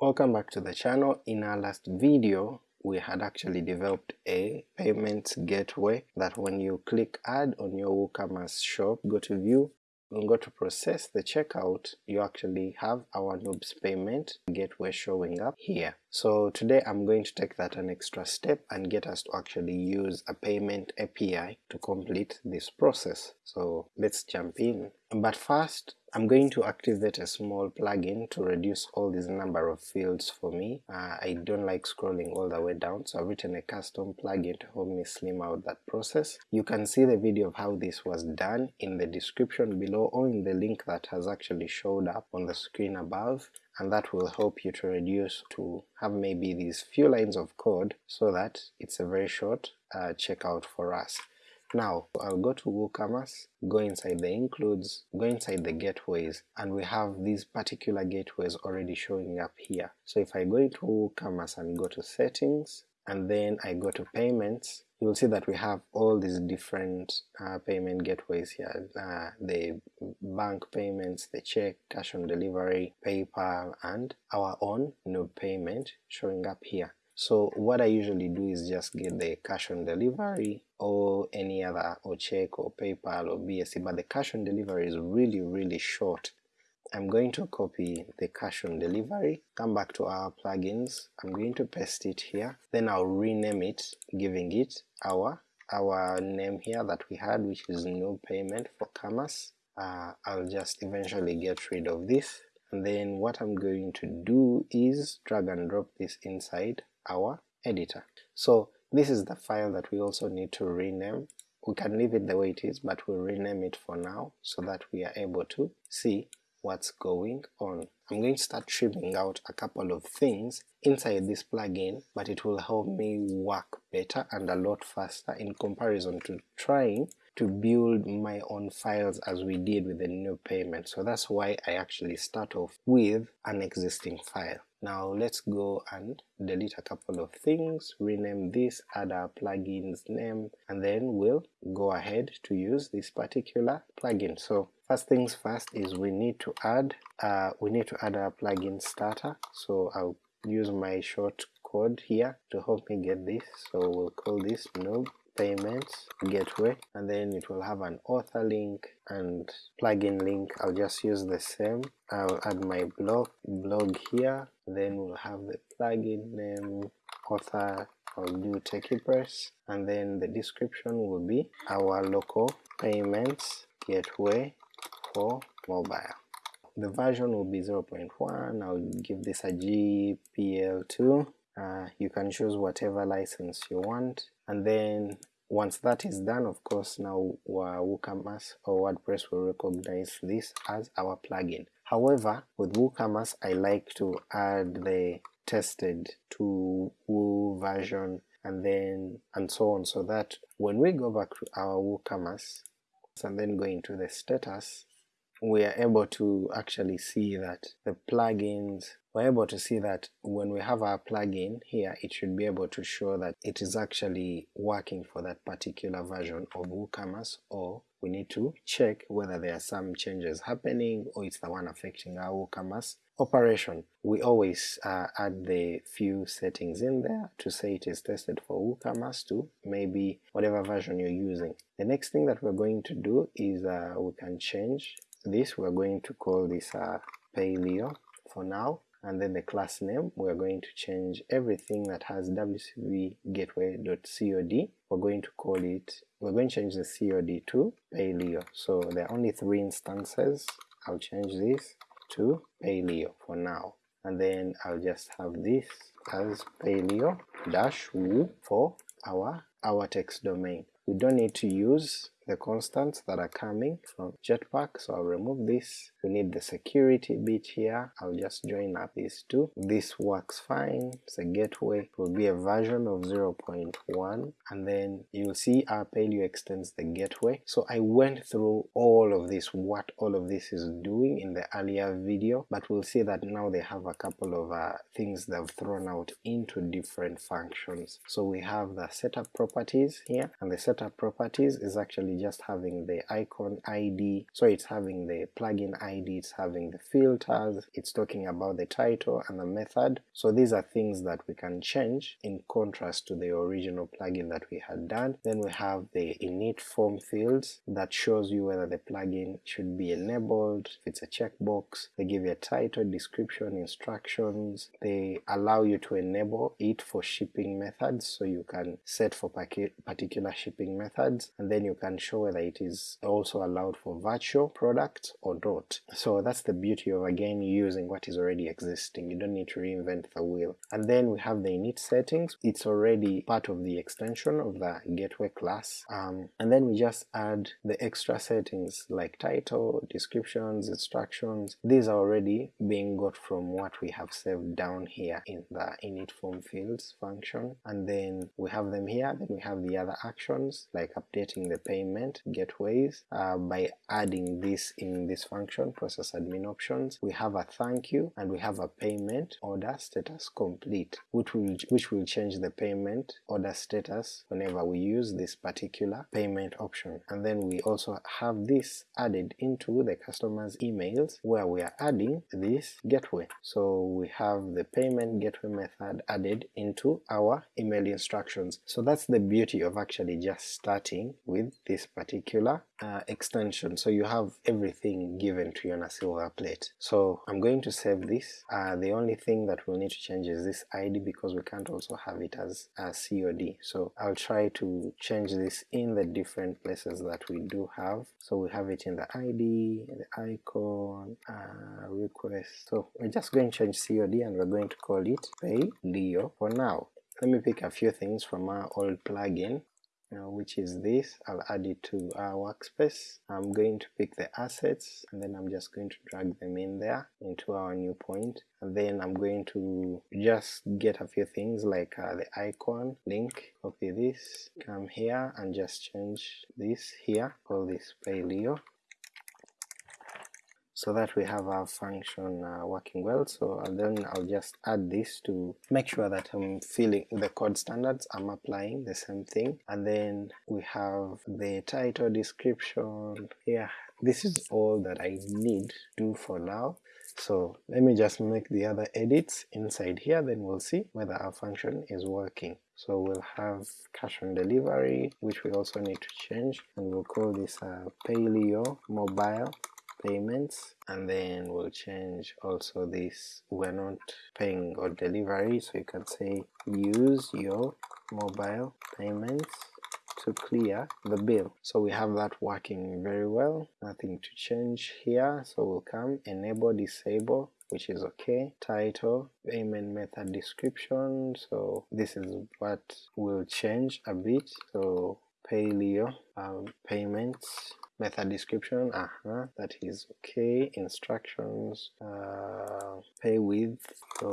Welcome back to the channel. In our last video we had actually developed a payments gateway that when you click add on your WooCommerce shop, go to view and go to process the checkout, you actually have our Noobs payment gateway showing up here. So today I'm going to take that an extra step and get us to actually use a payment API to complete this process. So let's jump in. But first I'm going to activate a small plugin to reduce all these number of fields for me. Uh, I don't like scrolling all the way down, so I've written a custom plugin to help me slim out that process. You can see the video of how this was done in the description below or in the link that has actually showed up on the screen above and that will help you to reduce to have maybe these few lines of code so that it's a very short uh, checkout for us. Now I'll go to WooCommerce, go inside the includes, go inside the gateways, and we have these particular gateways already showing up here. So if I go into WooCommerce and go to settings, and then I go to payments, you'll see that we have all these different uh, payment gateways here, uh, the bank payments, the check, cash on delivery, PayPal, and our own Noob payment showing up here. So what I usually do is just get the cash on delivery or any other or check or PayPal or BSC, but the cash on delivery is really really short. I'm going to copy the cash on delivery, come back to our plugins, I'm going to paste it here, then I'll rename it, giving it our our name here that we had which is no payment for commerce. Uh, I'll just eventually get rid of this and then what I'm going to do is drag and drop this inside our editor. So this is the file that we also need to rename. We can leave it the way it is but we'll rename it for now so that we are able to see what's going on. I'm going to start trimming out a couple of things inside this plugin but it will help me work better and a lot faster in comparison to trying to build my own files as we did with the new payment. So that's why I actually start off with an existing file. Now let's go and delete a couple of things, rename this, add our plugin's name, and then we'll go ahead to use this particular plugin. So first things first is we need to add uh, we need to add our plugin starter. So I'll use my short code here to help me get this. So we'll call this noob payments gateway. And then it will have an author link and plugin link. I'll just use the same. I'll add my blog blog here. Then we'll have the plugin name author I'll do TechiePress and then the description will be our local payments gateway for mobile. The version will be 0.1 I'll give this a GPL2 uh, you can choose whatever license you want. And then once that is done of course now WooCommerce or WordPress will recognize this as our plugin. However with WooCommerce I like to add the tested to Woo version and then and so on. So that when we go back to our WooCommerce and then go into the status we are able to actually see that the plugins we're able to see that when we have our plugin here it should be able to show that it is actually working for that particular version of WooCommerce or we need to check whether there are some changes happening or it's the one affecting our WooCommerce operation. We always uh, add the few settings in there to say it is tested for WooCommerce to maybe whatever version you're using. The next thing that we're going to do is uh, we can change this, we're going to call this uh, Payleo for now and then the class name we're going to change everything that has wcvgateway.cod we're going to call it we're going to change the cod to payleo so there are only three instances. I'll change this to payleo for now. And then I'll just have this as payleo dash for our our text domain. We don't need to use the constants that are coming from Jetpack, so I'll remove this. We need the security bit here, I'll just join up these two. This works fine, it's a gateway, it will be a version of 0.1 and then you'll see our Payleo extends the gateway. So I went through all of this, what all of this is doing in the earlier video, but we'll see that now they have a couple of uh, things they've thrown out into different functions. So we have the setup properties here, and the setup properties is actually just having the icon ID, so it's having the plugin ID, it's having the filters, it's talking about the title and the method. So these are things that we can change in contrast to the original plugin that we had done. Then we have the init form fields that shows you whether the plugin should be enabled, if it's a checkbox, they give you a title, description, instructions, they allow you to enable it for shipping methods, so you can set for particular shipping methods, and then you can whether it is also allowed for virtual products or not. So that's the beauty of again using what is already existing, you don't need to reinvent the wheel. And then we have the init settings, it's already part of the extension of the gateway class, um, and then we just add the extra settings like title, descriptions, instructions, these are already being got from what we have saved down here in the init form fields function, and then we have them here, then we have the other actions like updating the payment gateways uh, by adding this in this function process admin options. We have a thank you and we have a payment order status complete which will which will change the payment order status whenever we use this particular payment option and then we also have this added into the customer's emails where we are adding this gateway. So we have the payment gateway method added into our email instructions. So that's the beauty of actually just starting with this particular uh, extension. So you have everything given to you on a silver plate. So I'm going to save this. Uh, the only thing that we'll need to change is this ID because we can't also have it as a COD. So I'll try to change this in the different places that we do have. So we have it in the ID, the icon, uh, request. So we're just going to change COD and we're going to call it Pay Leo for now. Let me pick a few things from our old plugin which is this. I'll add it to our workspace. I'm going to pick the assets and then I'm just going to drag them in there into our new point and then I'm going to just get a few things like uh, the icon link, copy this, come here and just change this here, call this Payleo so that we have our function uh, working well. So then I'll just add this to make sure that I'm filling the code standards. I'm applying the same thing. And then we have the title description. Yeah this is all that I need to do for now. So let me just make the other edits inside here. Then we'll see whether our function is working. So we'll have cash on delivery which we also need to change. And we'll call this uh, Payleo mobile payments and then we'll change also this we're not paying or delivery. So you can say use your mobile payments to clear the bill. So we have that working very well, nothing to change here, so we'll come enable disable which is okay. Title, payment method description, so this is what will change a bit, so Payleo um, payments method description uh -huh, that is okay. Instructions uh, pay with so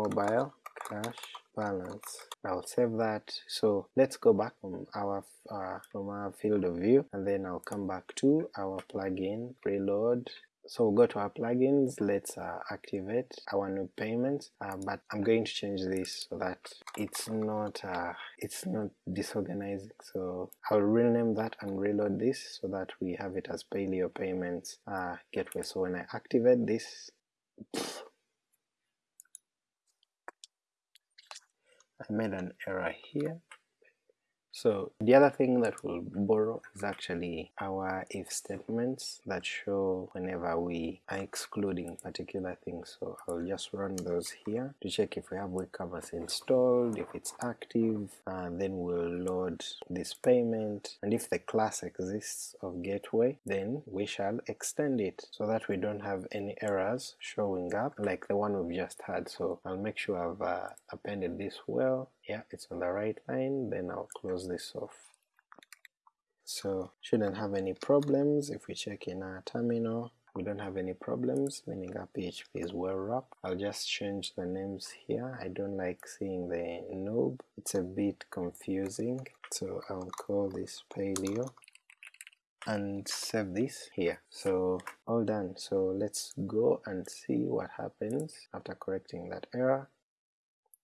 mobile cash balance. I'll save that. So let's go back from our uh, from our field of view and then I'll come back to our plugin reload so we'll go to our plugins, let's uh, activate our new payments, uh, but I'm going to change this so that it's not uh, it's not disorganizing. So I'll rename that and reload this so that we have it as Payleo Payments uh, Gateway. So when I activate this, I made an error here so the other thing that we'll borrow is actually our if statements that show whenever we are excluding particular things. So I'll just run those here to check if we have WooCommerce installed, if it's active, and then we'll load this payment and if the class exists of gateway then we shall extend it so that we don't have any errors showing up like the one we've just had. So I'll make sure I've uh, appended this well yeah it's on the right line then I'll close this off. So shouldn't have any problems if we check in our terminal. We don't have any problems meaning our PHP is well wrapped. I'll just change the names here. I don't like seeing the noob it's a bit confusing so I'll call this Payleo and save this here. So all done. So let's go and see what happens after correcting that error.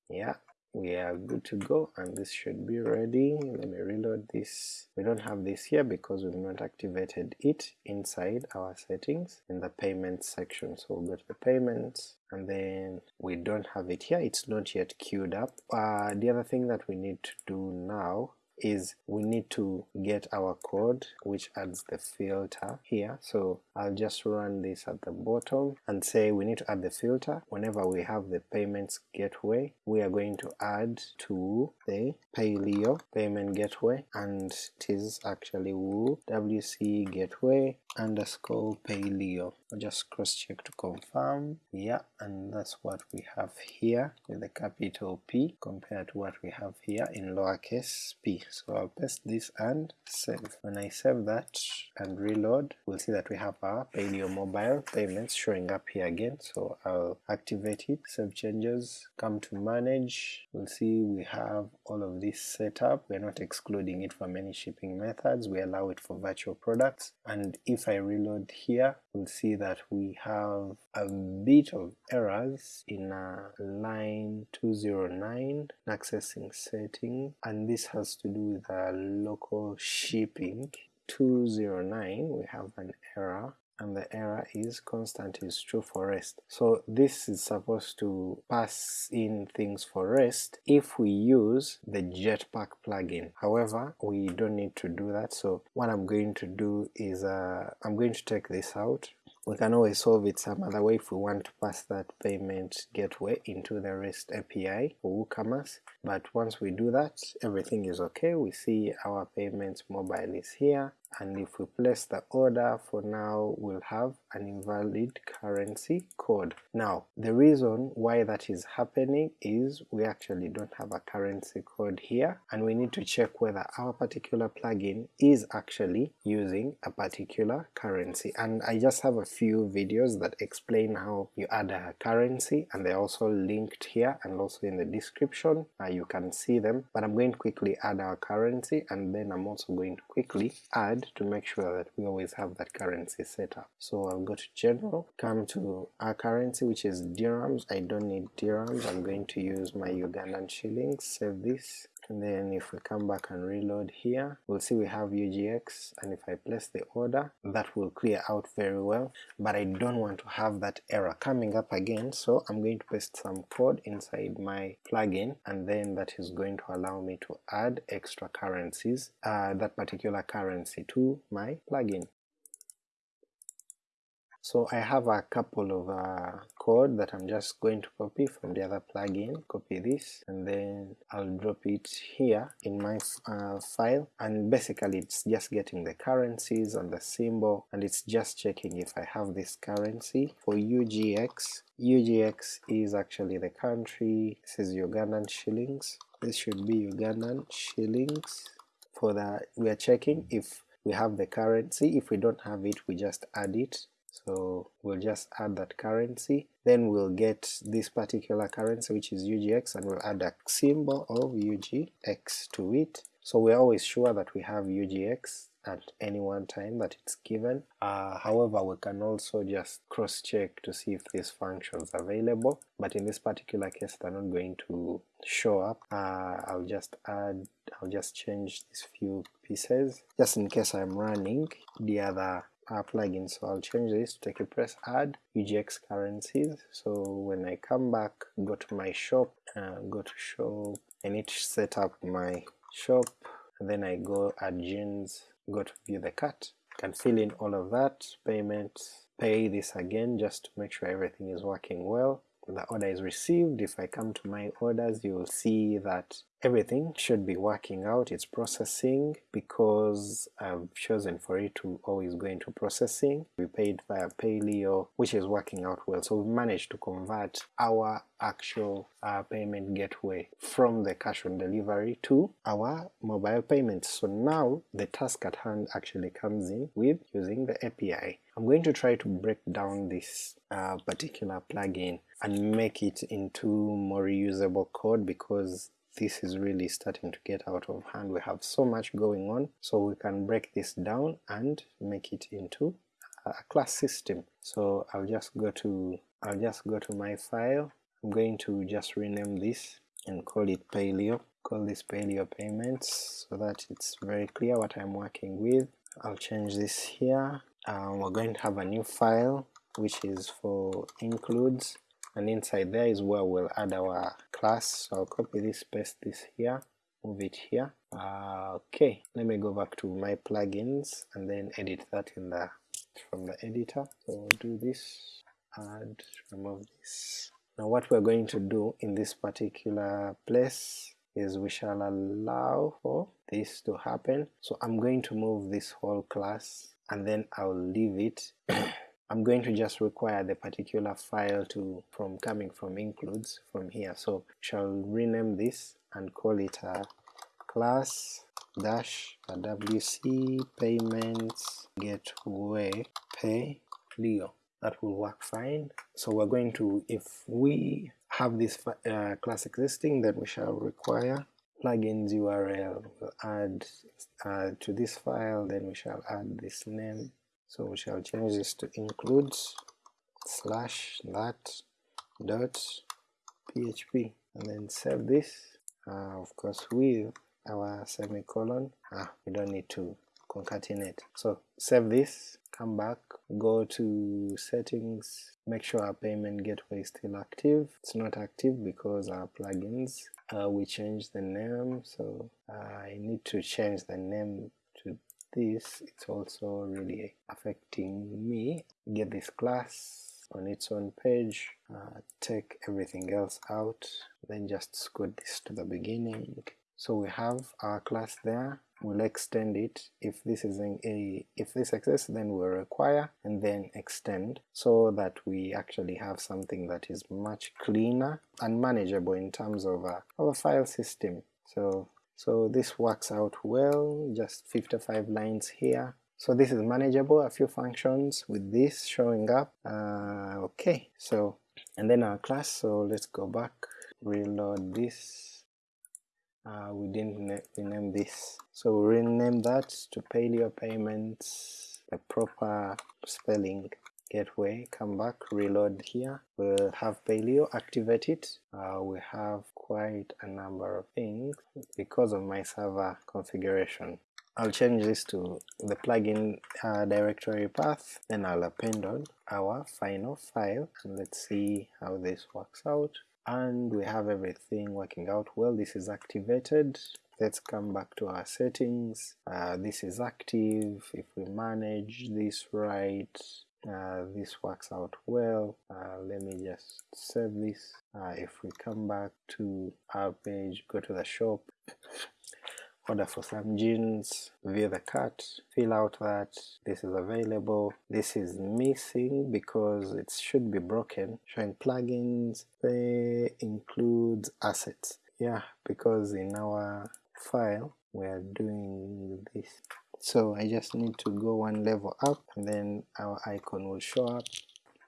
Yeah we are good to go and this should be ready. Let me reload this. We don't have this here because we've not activated it inside our settings in the payments section. So we'll go to the payments and then we don't have it here, it's not yet queued up. Uh, the other thing that we need to do now is we need to get our code which adds the filter here. So I'll just run this at the bottom and say we need to add the filter. Whenever we have the payments gateway we are going to add to the Payleo payment gateway and it is actually wc gateway underscore Payleo I'll just cross check to confirm. Yeah and that's what we have here with the capital P compared to what we have here in lowercase p so I'll paste this and save. When I save that and reload, we'll see that we have our Payleo mobile payments showing up here again, so I'll activate it, save changes, come to manage, we'll see we have all of this set up, we're not excluding it from any shipping methods, we allow it for virtual products, and if I reload here, we'll see that we have a bit of errors in line 209 accessing setting, and this has to do with the local shipping 209 we have an error and the error is constant is true for rest. So this is supposed to pass in things for rest if we use the Jetpack plugin. However, we don't need to do that. So what I'm going to do is uh, I'm going to take this out we can always solve it some other way if we want to pass that payment gateway into the REST API for WooCommerce, but once we do that, everything is okay. We see our payments mobile is here, and if we place the order for now we'll have an invalid currency code. Now the reason why that is happening is we actually don't have a currency code here and we need to check whether our particular plugin is actually using a particular currency and I just have a few videos that explain how you add a currency and they're also linked here and also in the description uh, you can see them but I'm going to quickly add our currency and then I'm also going to quickly add to make sure that we always have that currency set up. So I'll go to general, come to our currency which is dirhams, I don't need dirhams, I'm going to use my Ugandan shillings, save this, and then if we come back and reload here we'll see we have UGX and if I place the order that will clear out very well but I don't want to have that error coming up again so I'm going to paste some code inside my plugin and then that is going to allow me to add extra currencies uh, that particular currency to my plugin. So I have a couple of uh, code that I'm just going to copy from the other plugin, copy this, and then I'll drop it here in my uh, file, and basically it's just getting the currencies and the symbol, and it's just checking if I have this currency. For UGX. UGX is actually the country, this is Ugandan shillings, this should be Ugandan shillings, for the, we are checking if we have the currency, if we don't have it we just add it so we'll just add that currency, then we'll get this particular currency which is UGX and we'll add a symbol of UGX to it. So we're always sure that we have UGX at any one time that it's given. Uh, however, we can also just cross-check to see if this function is available, but in this particular case they're not going to show up. Uh, I'll just add, I'll just change these few pieces, just in case I'm running the other uh, plugin so I'll change this to TechiePress add UGX currencies. So when I come back go to my shop uh, go to shop I need to set up my shop. And then I go add jeans go to view the cart. Can fill in all of that payment pay this again just to make sure everything is working well. The order is received. If I come to my orders you will see that everything should be working out, it's processing because I've chosen for it to always go into processing. We paid via Payleo which is working out well, so we managed to convert our actual uh, payment gateway from the cash on delivery to our mobile payments. So now the task at hand actually comes in with using the API. I'm going to try to break down this uh, particular plugin and make it into more reusable code because this is really starting to get out of hand. We have so much going on, so we can break this down and make it into a class system. So I'll just go to I'll just go to my file. I'm going to just rename this and call it Payleo. Call this Payleo payments so that it's very clear what I'm working with. I'll change this here. Um, we're going to have a new file which is for includes and inside there is where we'll add our So I'll copy this, paste this here, move it here. Uh, okay, let me go back to my plugins and then edit that in the from the editor. So do this, add, remove this. Now what we're going to do in this particular place is we shall allow for this to happen. So I'm going to move this whole class and then I'll leave it. I'm going to just require the particular file to from coming from includes from here. So shall rename this and call it a class dash wc payments gateway pay leo that will work fine. So we're going to, if we have this uh, class existing, then we shall require plugins URL. We'll add uh, to this file, then we shall add this name. So we shall change this to includes slash that dot php and then save this. Uh, of course with our semicolon ah we don't need to concatenate. So save this come back go to settings make sure our payment gateway is still active. It's not active because our plugins uh, we changed the name. So uh, I need to change the name this it's also really affecting me. Get this class on its own page uh, take everything else out then just scoot this to the beginning. So we have our class there. We'll extend it. If this is a if this exists then we'll require and then extend so that we actually have something that is much cleaner and manageable in terms of a file system. So so this works out well. Just 55 lines here. So this is manageable. A few functions with this showing up. Uh, okay. So and then our class. So let's go back reload this. Uh, we didn't rename this. So we rename that to Payleo payments the proper spelling gateway come back reload here. We'll have Payleo activate it uh, we have quite a number of things because of my server configuration. I'll change this to the plugin uh, directory path then I'll append on our final file and let's see how this works out. And we have everything working out well. This is activated. Let's come back to our settings. Uh, this is active. If we manage this right uh, this works out well. Uh, let me just save this. Uh, if we come back to our page go to the shop order for some jeans via the cart fill out that. This is available. This is missing because it should be broken. Showing plugins they includes assets. Yeah because in our file we are doing this so I just need to go one level up and then our icon will show up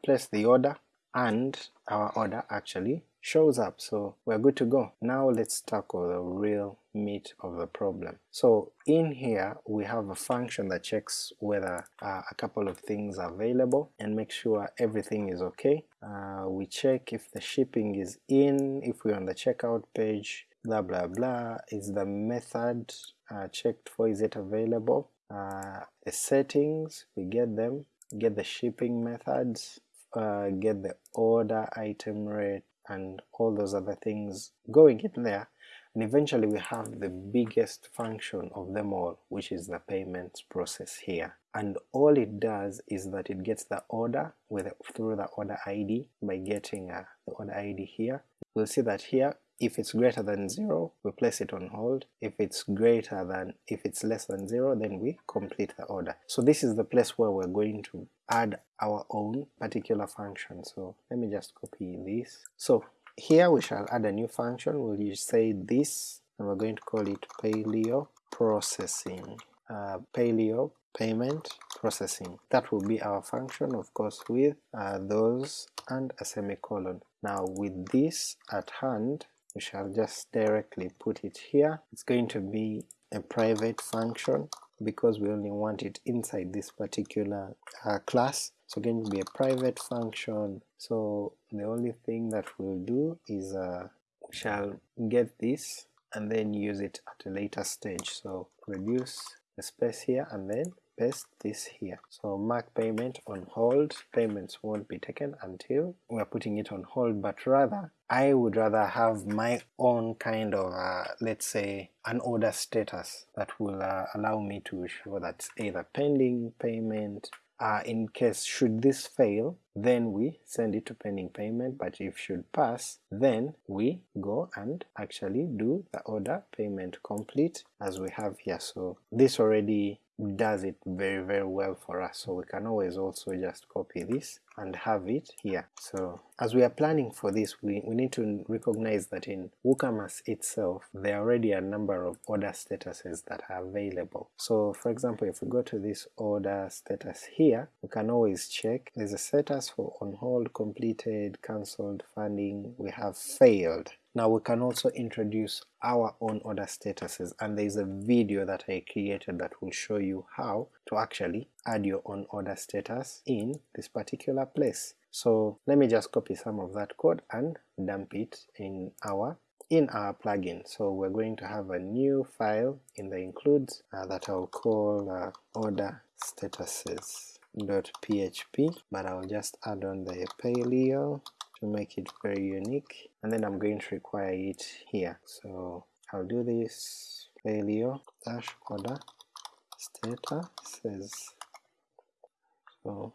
place the order and our order actually shows up so we're good to go. Now let's tackle the real meat of the problem. So in here we have a function that checks whether uh, a couple of things are available and make sure everything is okay. Uh, we check if the shipping is in, if we're on the checkout page, blah blah blah, is the method uh, checked for, is it available? Uh, settings, we get them, get the shipping methods, uh, get the order item rate, and all those other things. Going in there. And eventually we have the biggest function of them all which is the payments process here. And all it does is that it gets the order with through the order ID by getting uh, the order ID here we'll see that here if it's greater than 0 we place it on hold. If it's greater than if it's less than 0 then we complete the order. So this is the place where we're going to add our own particular function. So let me just copy this. So here we shall add a new function. We'll say this and we're going to call it payleo processing. Uh, Payleo payment processing. That will be our function of course with uh, those and a semicolon. Now with this at hand we shall just directly put it here. It's going to be a private function because we only want it inside this particular uh, class. So going to be a private function. So the only thing that we'll do is uh, we shall get this and then use it at a later stage. So reduce the space here and then paste this here. So mark payment on hold, payments won't be taken until we're putting it on hold, but rather I would rather have my own kind of uh, let's say an order status that will uh, allow me to show that either pending payment uh, in case should this fail then we send it to pending payment. But if should pass then we go and actually do the order payment complete as we have here. So this already does it very very well for us so we can always also just copy this and have it here. So as we are planning for this we, we need to recognize that in WooCommerce itself there are already a number of order statuses that are available. So for example if we go to this order status here we can always check there's a status for on hold, completed, cancelled, funding, we have failed. Now we can also introduce our own order statuses and there is a video that I created that will show you how to actually add your own order status in this particular place. So let me just copy some of that code and dump it in our in our plugin. So we're going to have a new file in the includes uh, that I'll call uh, order statuses.php but I'll just add on the Payleo to make it very unique and then I'm going to require it here. So I'll do this. Payleo dash order. Status says so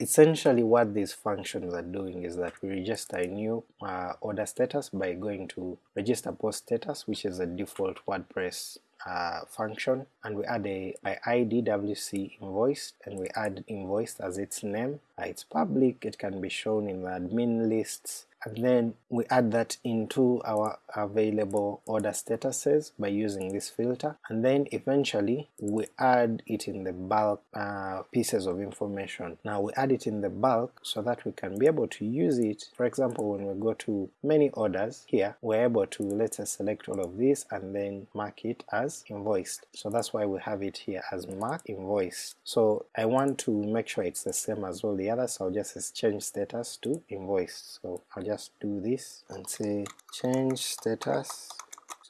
essentially what these functions are doing is that we register a new uh, order status by going to register post status which is a default WordPress uh, function and we add a by id wc invoiced and we add invoiced as its name. Uh, it's public. It can be shown in the admin lists and then we add that into our available order statuses by using this filter. And then eventually we add it in the bulk uh, pieces of information. Now we add it in the bulk so that we can be able to use it. For example when we go to many orders here we're able to let's say select all of this and then mark it as invoiced. So that's why we have it here as mark invoiced. So I want to make sure it's the same as all the others. So I'll just change status to invoiced. So I'll just do this and say change status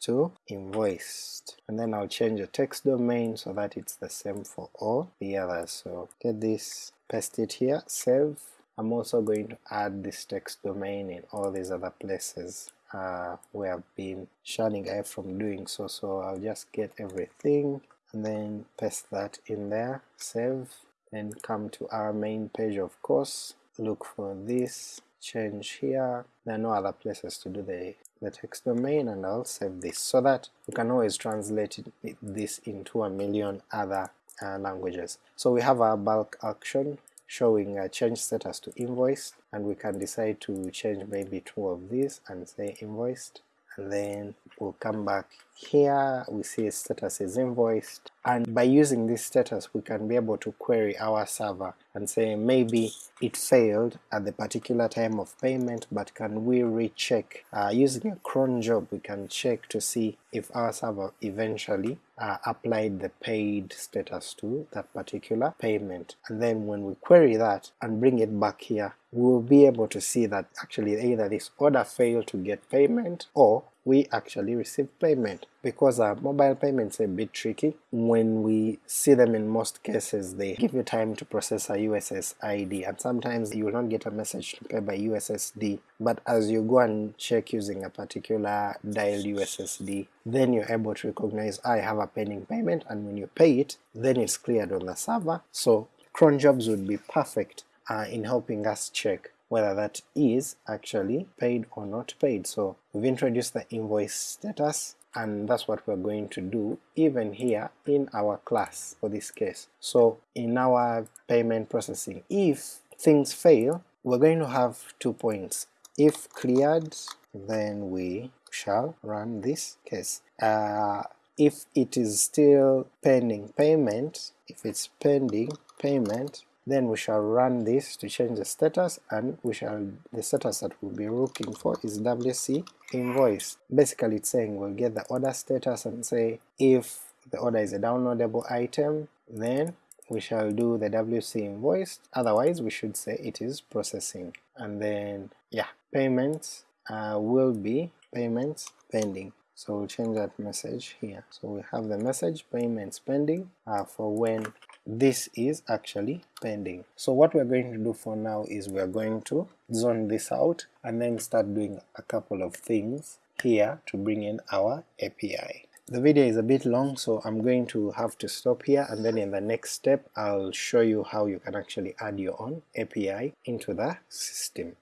to invoiced. And then I'll change the text domain so that it's the same for all the others. So get this paste it here save. I'm also going to add this text domain in all these other places uh, where I've been shunning away from doing so. So I'll just get everything and then paste that in there save then come to our main page of course. Look for this change here, there are no other places to do the, the text domain and I'll save this so that we can always translate it, this into a million other uh, languages. So we have our bulk action showing a change status to invoiced and we can decide to change maybe two of these and say invoiced and then we'll come back here we see a status is invoiced and by using this status we can be able to query our server and say maybe it failed at the particular time of payment but can we recheck? Uh, using a cron job we can check to see if our server eventually uh, applied the paid status to that particular payment. And then when we query that and bring it back here we will be able to see that actually either this order failed to get payment or we actually receive payment because uh, mobile payments are a bit tricky. When we see them in most cases they give you time to process a USSD and sometimes you will not get a message to pay by USSD but as you go and check using a particular dial USSD then you're able to recognize I have a pending payment and when you pay it then it's cleared on the server so cron jobs would be perfect uh, in helping us check whether that is actually paid or not paid. So we've introduced the invoice status and that's what we're going to do even here in our class for this case. So in our payment processing, if things fail, we're going to have two points. If cleared, then we shall run this case. Uh, if it is still pending payment, if it's pending payment, then we shall run this to change the status and we shall the status that we'll be looking for is wc invoice basically it's saying we'll get the order status and say if the order is a downloadable item then we shall do the wc invoice otherwise we should say it is processing and then yeah payments uh, will be payments pending. So we'll change that message here. So we have the message payments pending uh, for when this is actually pending. So what we're going to do for now is we're going to zone this out and then start doing a couple of things here to bring in our API. The video is a bit long so I'm going to have to stop here and then in the next step I'll show you how you can actually add your own API into the system.